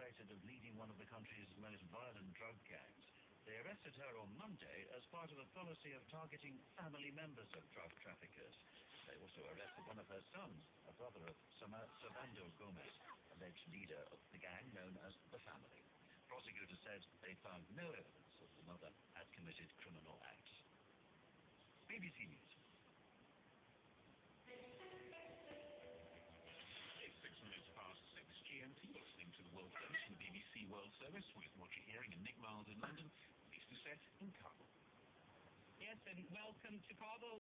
suspected of leading one of the country's most violent drug gangs. They arrested her on Monday as part of a policy of targeting family members of drug traffickers. They also arrested one of her sons, a brother of Servando Gomez, alleged leader of the gang known as The Family. Prosecutors said they found no evidence that the mother had committed criminal acts. BBC News. With Roger Hearing and Nick Miles in London, Lyse Doucet in Kabul. Yes, and welcome to Kabul.